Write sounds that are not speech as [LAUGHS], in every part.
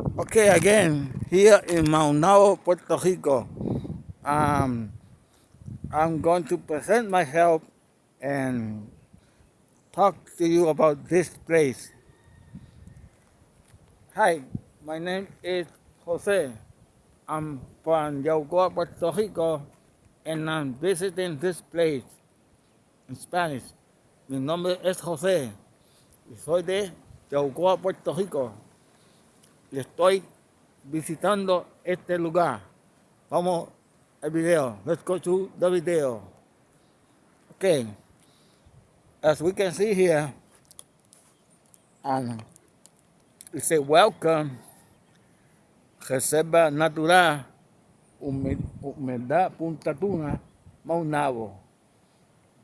Okay, again, here in Maunabo, Puerto Rico, um, I'm going to present myself and talk to you about this place. Hi, my name is Jose. I'm from Yabucoa, Puerto Rico, and I'm visiting this place in Spanish. Mi nombre es José soy de Yabucoa, Puerto Rico. Y estoy visitando este lugar. Vamos al video. Let's go to the video. Okay. As we can see here, and it says welcome, Reserva Natural, Humedad Punta Tuna, Maunabo.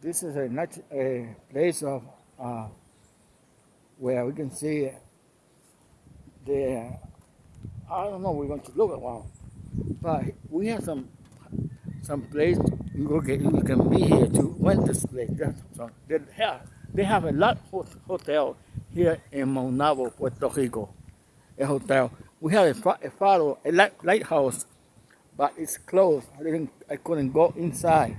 This is a, a place of uh, where we can see the, I don't know, we're going to look at one, but we have some some place you can, you can be here to rent this place. So they have, they have a lot of hotel here in Maunabo, Puerto Rico, a hotel. We have a, a faro, a light, lighthouse, but it's closed. I didn't, I couldn't go inside.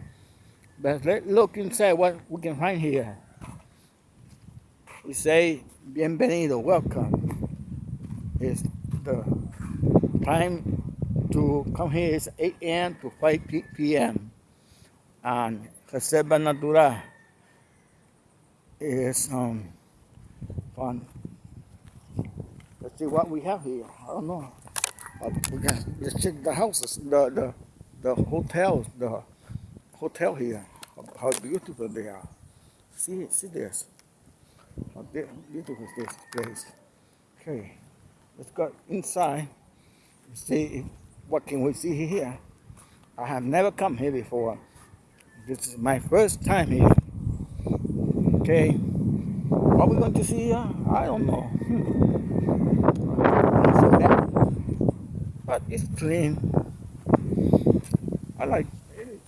But let's look inside what we can find here. We say, bienvenido, welcome. It's the time to come here is 8 a.m. to 5 p.m. And Reserva Natural is um, fun. Let's see what we have here. I don't know. But we can let's check the houses, the the the hotels, the hotel here. How beautiful they are. See see this. How beautiful is this place. Okay, let's go inside. See what can we see here? I have never come here before. This is my first time here. Okay. What we going to see here? I don't know. Hmm. but it's clean. I like it.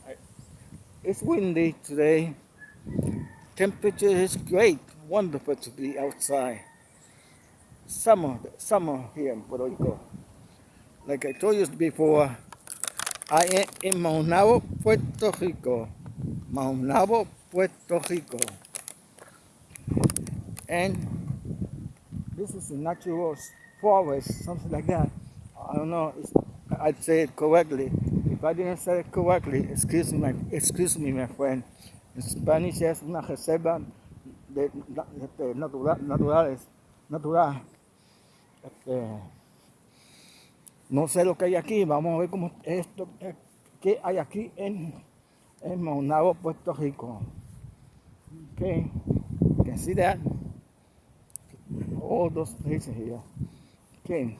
It's windy today. Temperature is great. Wonderful to be outside. Summer, summer here in Puerto Rico like I told you before, I am in Maunabo, Puerto Rico. Maunabo, Puerto Rico. And this is a natural forest, something like that. I don't know, if I'd say it correctly. If I didn't say it correctly, excuse me, excuse me, my friend. In Spanish es una reserva de, de, de natural, naturales, natural. No sé lo que hay aquí, vamos a ver cómo esto, qué hay aquí en, en Maunabo, Puerto Rico. Okay, you can see that. All those places here. Okay,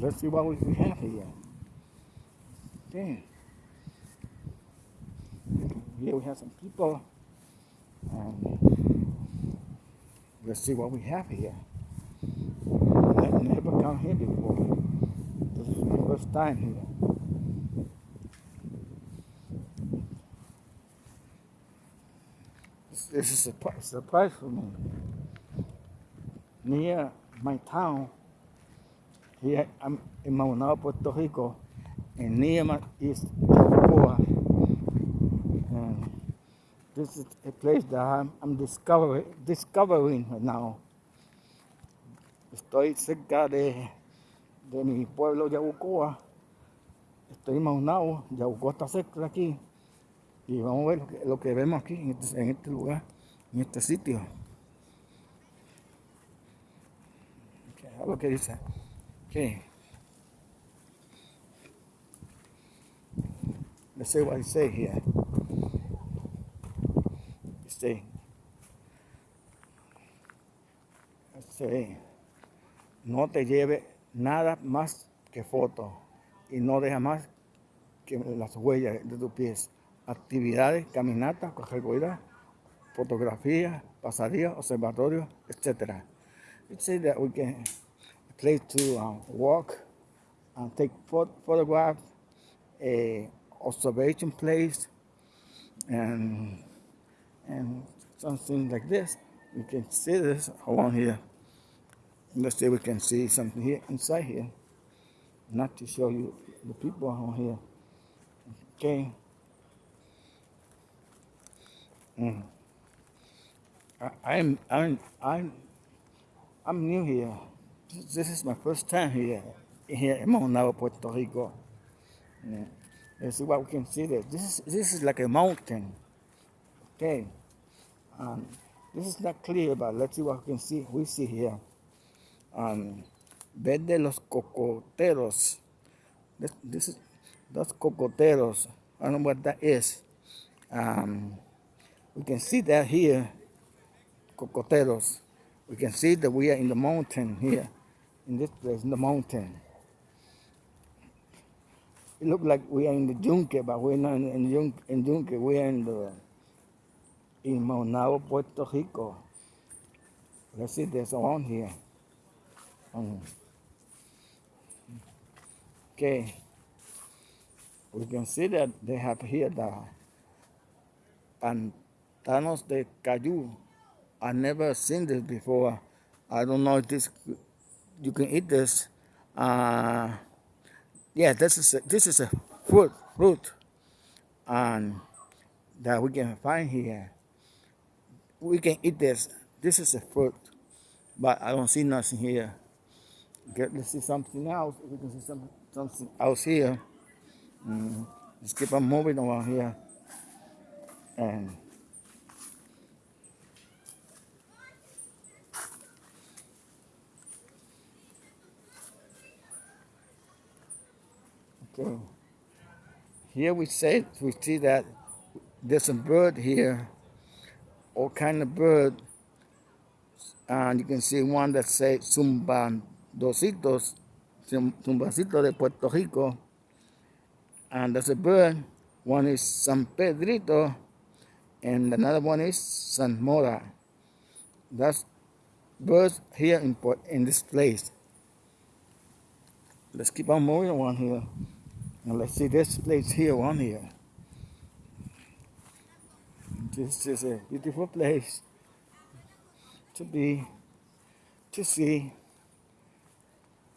let's see what we have here. Okay, here we have some people. And let's see what we have here. I've never This is before first time here. This is a surprise for me. Near my town, here I'm in Maunabo, Puerto Rico, and near my is. And this is a place that I'm, I'm discovering, discovering now. Estoy cerca de de mi pueblo Yabucoa. Estoy en Maunao, Yabucoa está cerca de aquí. Y vamos a ver lo que, lo que vemos aquí en este, en este, lugar, en este sitio. Lo que dice. Okay. Let's see what he say here. He let's say, no te lleve nada más que fotos y no deja más que las huellas de tus pies. Actividades, caminatas, corredoras, fotografía, pasadías, observatorios, etc. It says that we can place to um, walk and take phot photographs, a observation place, and and something like this. You can see this along here. Let's see if we can see something here inside here. Not to show you the people on here. Okay. Mm. I, I'm I'm I'm I'm new here. This is my first time here here in Maunabo, Puerto Rico. Yeah. Let's see what we can see there. This is this is like a mountain. Okay. Um, this is not clear, but let's see what we can see. We see here. Um, verde los cocoteros. This, this is those cocoteros. I don't know what that is. Um, we can see that here, cocoteros. We can see that we are in the mountain here, in this place, in the mountain. It looks like we are in the Yunque, but we're not in, Yunque, in Yunque. We are in the in Maunabo, Puerto Rico. Let's see, there's one here. Okay. We can see that they have here the pantanos de Cayú. I never seen this before. I don't know if this you can eat this. Uh, yeah, this is a, this is a fruit fruit, and that we can find here we can eat this. This is a fruit, but I don't see nothing here. Okay, let's see something else. We can see some, something else here. Mm, let's keep on moving around here. And okay, here we say we see that there's a bird here all kind of bird. And you can see one that says Zumbandositos, Zumbacito de Puerto Rico. And there's a bird. One is San Pedrito, and another one is San Mora. That's birds here in, in this place. Let's keep on moving on here. And let's see this place here, one here. This is a beautiful place to be, to see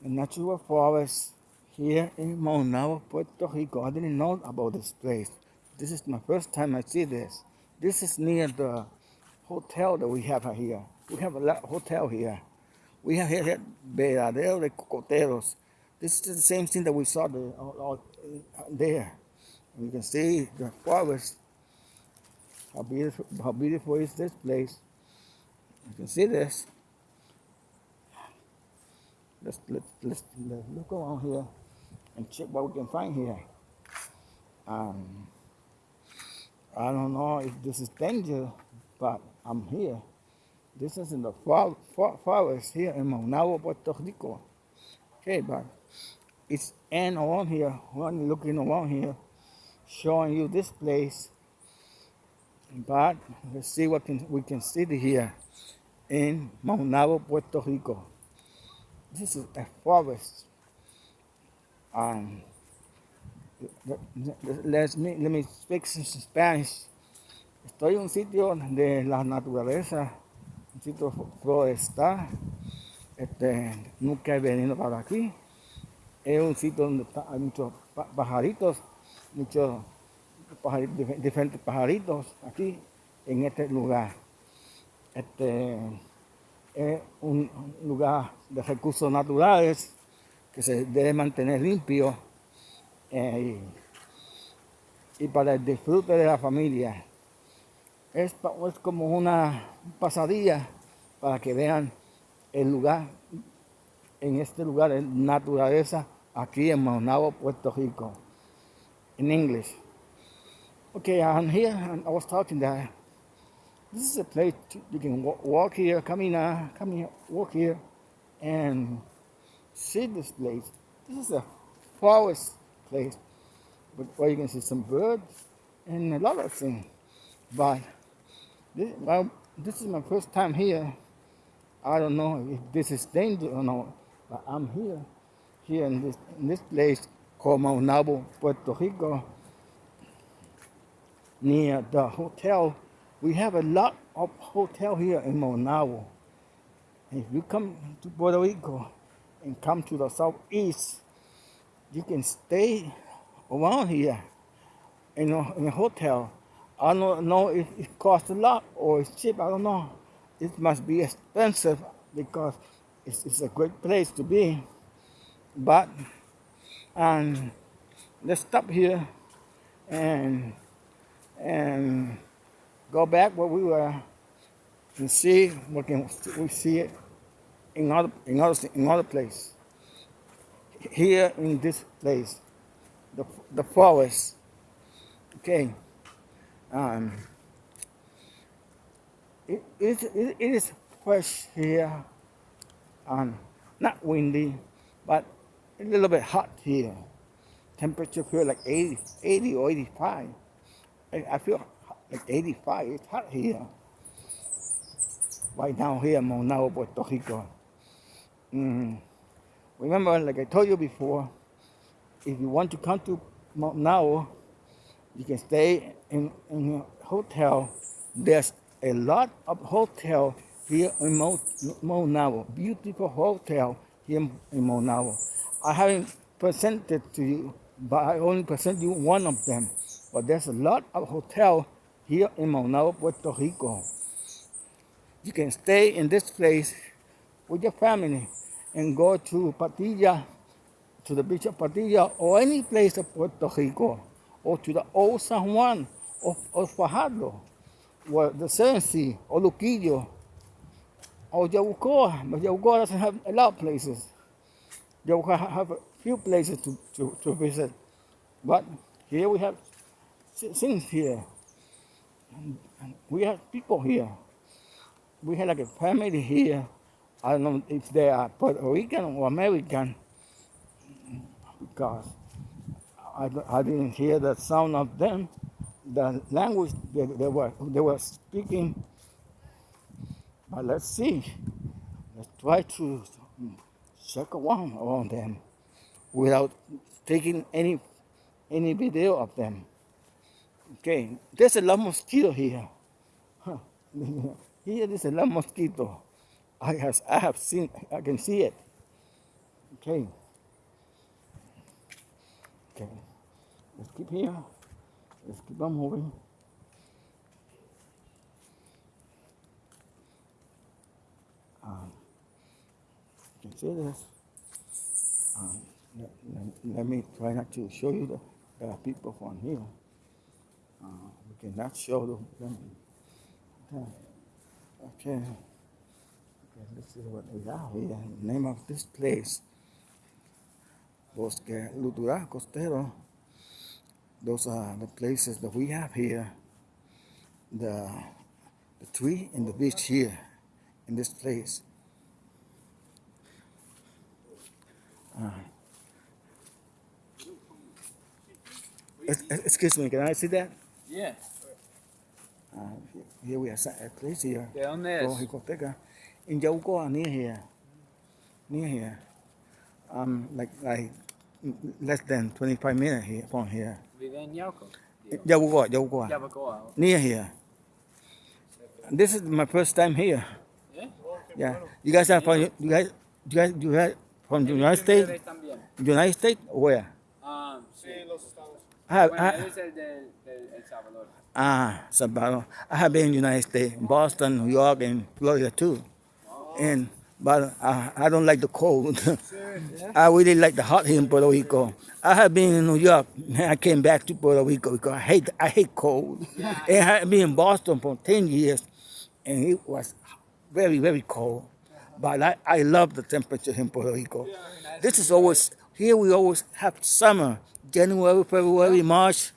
a natural forest here in Maunabo, Puerto Rico. I didn't know about this place. This is my first time I see this. This is near the hotel that we have here. We have a lot hotel here. We have here Veradero de Cocoteros. This is the same thing that we saw uh, uh, uh, there. there. You can see the forest how beautiful, how beautiful is this place? You can see this. Let's, let's, let's, let's look around here and check what we can find here. Um, I don't know if this is danger, but I'm here. This is in the forest here in Maunabo, Puerto Rico. Okay, but it's and around here, when looking around here, showing you this place but let's see what can, we can see here in Maunabo, Puerto Rico. This is a forest. Um, let, me, let me speak some Spanish. Estoy en un sitio de la naturaleza, un sitio forestal. Este, nunca he venido para aquí. Es un sitio donde hay muchos pajaritos, muchos diferentes pajaritos aquí en este lugar. Este es un lugar de recursos naturales que se debe mantener limpio eh, y, para el disfrute de la familia. Es, es como una pasadilla para que vean el lugar, en este lugar de naturaleza, aquí en Maunabo, Puerto Rico, en inglés. Okay, I'm here and I was talking that this is a place you can walk here, come in, uh, come here, walk here, and see this place. This is a forest place, but where you can see some birds and a lot of things. But this, well, this is my first time here. I don't know if this is dangerous or not, but I'm here, here in this in this place called Maunabo, Puerto Rico near the hotel. We have a lot of hotel here in Maunabo. If you come to Puerto Rico and come to the southeast, you can stay around here in a, in a hotel. I don't know if it costs a lot or it's cheap. I don't know. It must be expensive because it's, it's a great place to be. But and let's stop here and and go back where we were and see what can we see it in other in other in other place. Here in this place, the the forest. Okay. Um. It, it, it, it is fresh here and not windy, but a little bit hot here. Temperature feel like 80, 80 or 85. I, I feel like 85. It's hot here. Right now here in Maunabo, Puerto Rico. Mm. Remember, like I told you before, if you want to come to Maunabo, you can stay in, in a hotel. There's a lot of hotel here in Maunabo. Beautiful hotel here in Maunabo. I haven't presented to you, but I only present you one of them. But there's a lot of hotel here in Maunabo, Puerto Rico. You can stay in this place with your family and go to Patilla, to the beach of Patilla, or any place of Puerto Rico, or to the old San Juan of, of Fajardo, or the Seven Sea, or Luquillo, or Yabucoa, but Yabucoa doesn't have a lot of places. Yabucoa have a few places to, to, to visit, but here we have things here. We have people here. We have like a family here. I don't know if they are Puerto Rican or American because I, I didn't hear the sound of them. The language they, they were they were speaking but let's see. Let's try to check around around them without taking any any video of them. Okay, there's a lot of mosquito here. Huh. Here there's a lot of mosquito. I has I have seen I can see it. Okay. Okay. Let's keep here. Let's keep on moving. Um, you can see this. Um, let, let, let, me try not to show you the, the people from here. Uh, we cannot show them. Okay. okay. Okay, this is what we have here. The name of this place. Bosque Lutural Costero. Those are the places that we have here. The, the tree and the beach here in this place. Uh, excuse me, can I see that? Yeah. Uh, here we are a place here. ¿De dónde es? Jicoteca. In Yaucoa, near here. Near here. Um, like like less than 25 minutes here from here. Vive en Yauco? Yaucoa, Yaucoa. Yabucoa. Near here. This is my first time here. Yeah. Yeah. You guys are from you guys you guys you guys from the United States? United States where? Um, sí. I have, Bueno, I, él es el de, de El Salvador. Ah, Salvador. I have been in the United States, Boston, New York, and Florida too. And but I, I don't like the cold. [LAUGHS] I really like the hot here in Puerto Rico. I have been in New York. And I came back to Puerto Rico because I hate I hate cold. [LAUGHS] And I have been in Boston for ten years, and it was very, very cold. But I, I love the temperature in Puerto Rico. This is always, here we always have summer. January, February, March,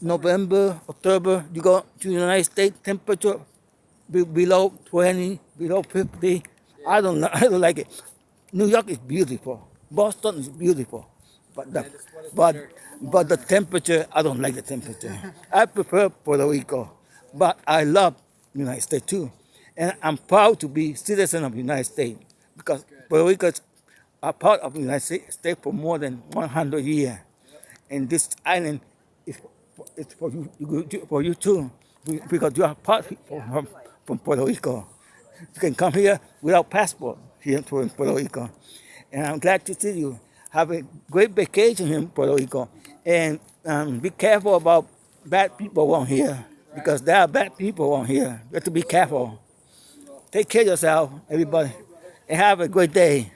November, October. You go to the United States, temperature be, below 20, below 50. I don't, [LAUGHS] I don't like it. New York is beautiful. Boston is beautiful. But the, but, but the temperature, I don't like the temperature. I prefer Puerto Rico. But I love United States too. And I'm proud to be citizen of the United States because Puerto Rico is a part of the United States for more than 100 years. And this island is it's for you, for you too, because you are part from, from Puerto Rico. You can come here without passport here to Puerto Rico. And I'm glad to see you. Have a great vacation in Puerto Rico. And um, be careful about bad people on here because there are bad people on here. You have to be careful. Take care of yourself, everybody, and have a great day.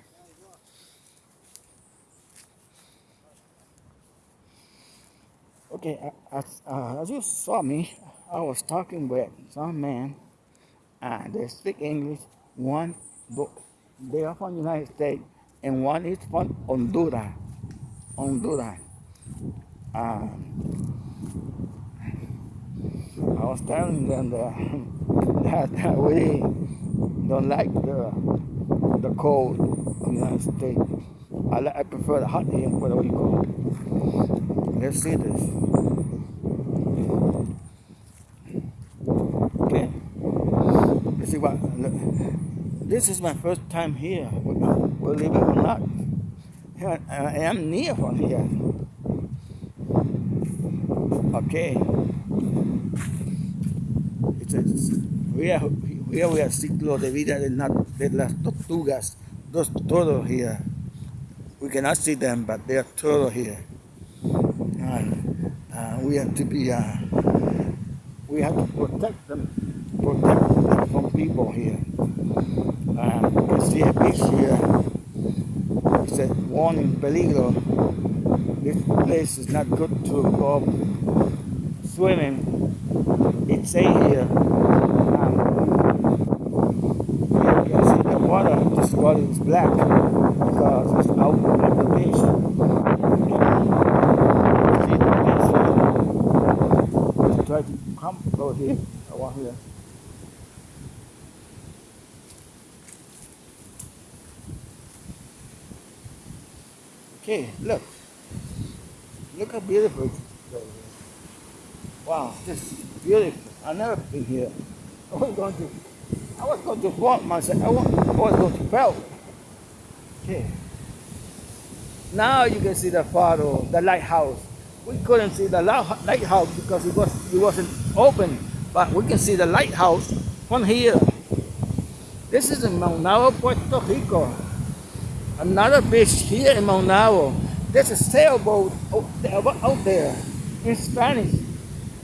Okay, as, uh, as you saw me, I was talking with some man, and they speak English. One, they are from the United States, and one is from Honduras. Honduras. Uh, I was telling them [LAUGHS] that, that we don't like the the cold of the United States. I, I prefer the hot here in Puerto Rico. Let's see this. Okay. Let's see what. Look. This is my first time here, believe it or not. I am near from here. Okay. It says, we are, here we are ciclo de vida de, de las tortugas, those todos here. We cannot see them, but they are todos here. And uh, we have to be, uh, we have to protect them, protect them from people here. Uh, you can see a beach here. It says warning peligro. This place is not good to go swimming. It say here. Um, you can see the water. This water is black because it's out of the beach. See the beach here. Let's try to come over here. Want here. Okay, look. Look how beautiful it is. Wow, this is beautiful. I've never been here. I was going to, I was going to walk myself. I was, going to fell. Okay. Now you can see the photo, the lighthouse. We couldn't see the lighthouse because it was it wasn't open, but we can see the lighthouse from here. This is in Maunabo, Puerto Rico. Another beach here in Maunabo. There's a sailboat out there in Spanish.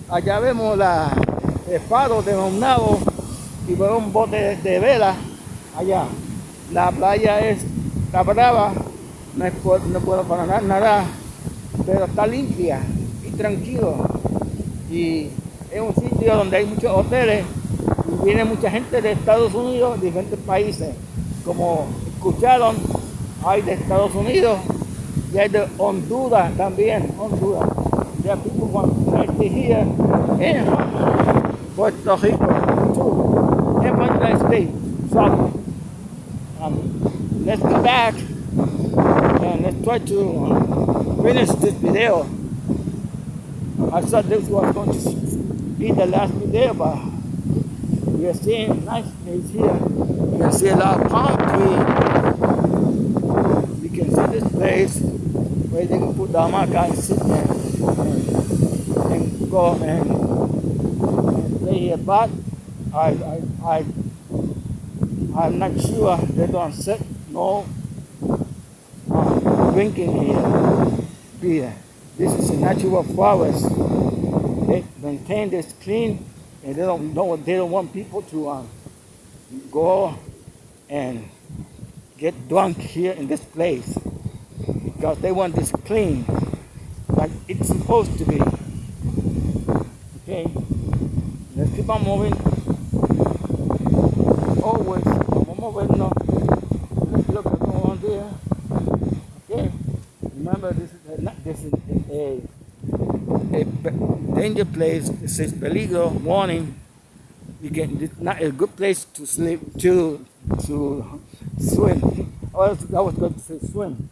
Allá vemos la, el faro de Maunabo y vemos un bote de, vela allá. La playa es la brava, no, es, no puedo para nada, pero está limpia y tranquilo. Y es un sitio donde hay muchos hoteles y viene mucha gente de Estados Unidos, diferentes países. Como escucharon, hay de Estados Unidos y hay de Honduras también, Honduras. There are people from United here in Puerto Rico too, the United States. So um, let's go back and let's try to finish this video. I thought this was going to be the last video, but we are seeing nice things here. You can see a lot of palm trees can see this place where they can put the hamaca and sit there and, and go and, and play here. But I, I, I, I'm not sure they don't set no uh, drinking here beer. This is a natural forest. Maintain this clean and they don't know they don't want people to um, go and get drunk here in this place because they want this clean like it's supposed to be. Okay, let's keep on moving. Always, vamos movernos. Let's look at on there. Okay, remember this is this is a, a, a danger place. It says peligro warning. You can it's not a good place to sleep to to swim. Oh, I was going to say swim.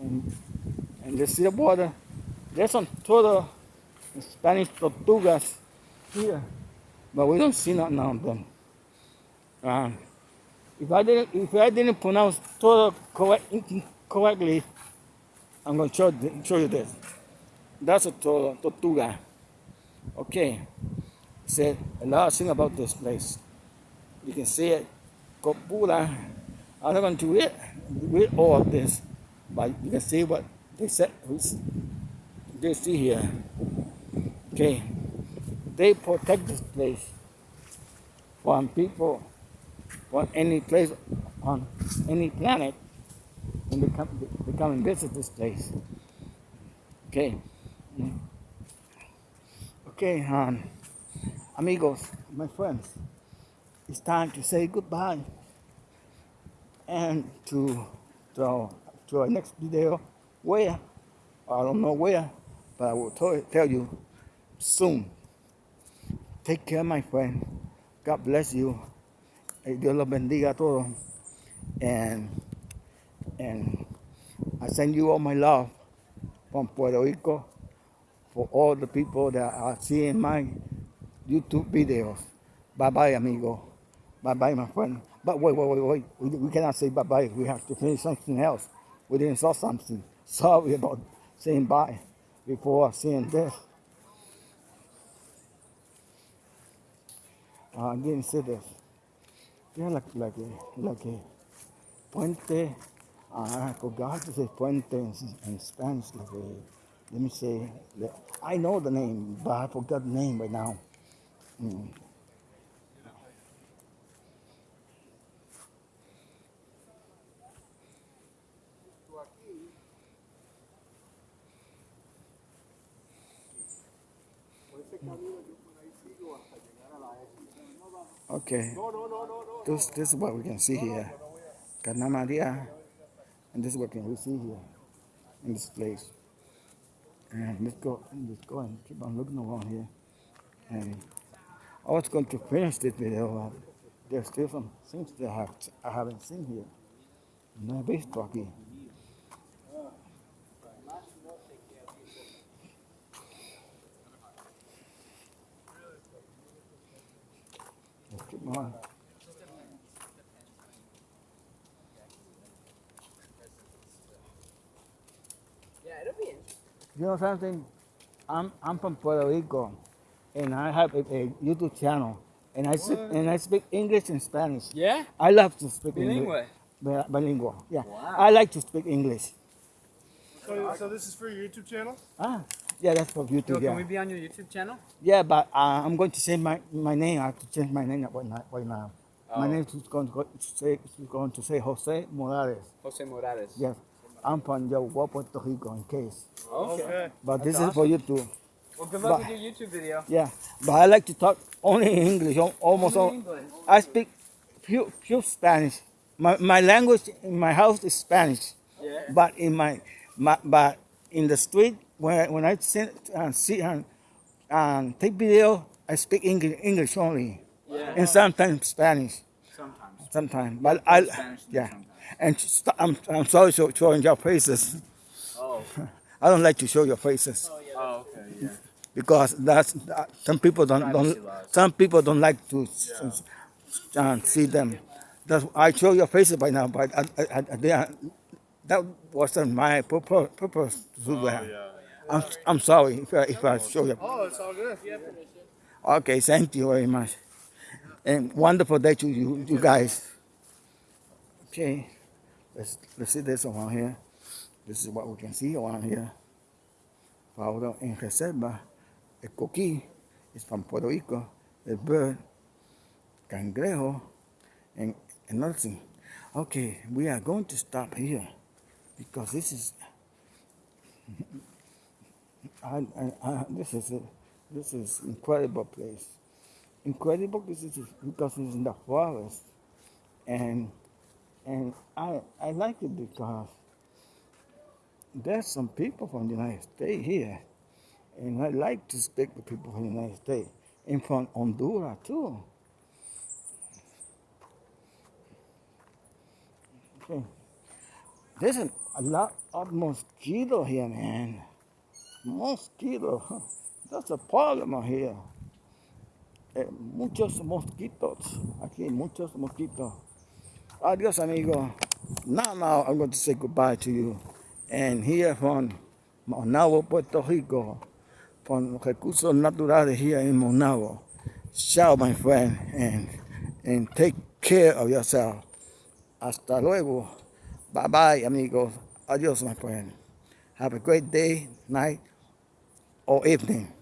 And, and the water. There's some total Spanish tortugas here, but we don't see none of them. Um, if I didn't, if I didn't pronounce todo correct, correctly, I'm going to show, show you this. That's a tortuga. Okay. Said a lot of things about this place. You can see it. Copula. I'm not going to read, read all of this, but you can see what they said. They see here. Okay. They protect this place from people from any place on any planet when they come, they come and visit this place. Okay. Okay, um, amigos, my friends, it's time to say goodbye and to to, to our next video. Where? I don't know where but I will tell, you soon. Take care my friend. God bless you. Dios los bendiga a todos. And and I send you all my love from Puerto Rico for all the people that are seeing my YouTube videos bye bye amigo bye bye my friend but wait, wait, wait, wait. We, we cannot say bye-bye. We have to finish something else. We didn't saw something. [LAUGHS] Sorry about saying bye before seeing this. Uh, I didn't say this. They're like, like a, like a puente. Uh, I forgot to puente in, in Spanish. Like a, let me say, I know the name, but I forgot the name right now. Mm. Okay. This, this is what we can see here. Cana Maria. And this is what we see here in this place. And let's go, let's go and keep on looking around here. And I was going to finish this video, there's still some things that I, have, I haven't seen here. Visto aquí. Let's keep on. Yeah, it'll be in. You know something? I'm I'm from Puerto Rico, and I have a, a YouTube channel, and I speak and I speak English and Spanish. Yeah? I love to speak Bilingual. English. Bilingual. Yeah. Wow. I like to speak English. So, so this is for your YouTube channel? Ah, yeah, that's for Yo, YouTube. can Yeah. we be on your YouTube channel? Yeah, but uh, I'm going to change my my name. I have to change my name right now. Right now. My Oh. name is going to go, say is going to say Jose Morales. Jose Morales. Yes. I'm from Yauwa, Puerto Rico, in case. Okay. But this That's is for YouTube. Well, good luck But- with your YouTube video. Yeah, but I like to talk only in English, al- almost all. English. I speak few, few Spanish. My, my language in my house is Spanish, Yeah. but in my, my but in the street when when I sit and see and, and take video, I speak English, English only, Yeah. and sometimes Spanish, Sometimes. sometimes. But I Spanish yeah, sometimes. And st- I'm I'm sorry for showing your faces. Oh. [LAUGHS] I don't like to show your faces Oh, yeah, oh okay, yeah. because that's that, some people don't, don't some people don't like to s- s- uh, see them. That's I show your faces by now, but I, I, I, they are, that wasn't my purpose, purpose to do that. I'm I'm sorry if I, if I show you. Oh, it's all good. Okay, thank you very much, and wonderful day to you you guys. Okay, let's let's see this around here. This is what we can see around here. Ahora en reserva, el coquí is from Puerto Rico, el bird, cangrejo, and another thing. Okay, we are going to stop here because this is. [LAUGHS] I, I, I, this is a, this is incredible place. Incredible because this is because it's in the forest, and and I I like it because there's some people from the United States here, and I like to speak with people from the United States and from Honduras too. Okay. There's a, a lot of mosquito here, man. Mosquito. That's a problem here. Eh, muchos mosquitos. Aquí, muchos mosquitos. Adios, amigo. Now, now, I'm going to say goodbye to you. And here from Maunabo, Puerto Rico, from Recursos Naturales here in Maunabo. Ciao, my friend. And, and take care of yourself. Hasta luego. Bye bye, amigos. Adios, my friend. Have a great day, night, or evening.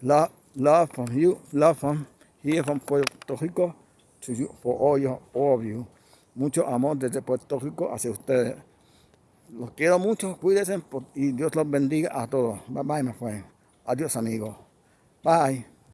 Love, love from you, love from here from Puerto Rico to you, for all, your, all of you. Mucho amor desde Puerto Rico hacia ustedes. Los quiero mucho, cuídense y Dios los bendiga a todos. Bye bye, my friend. Adiós, amigos. Bye.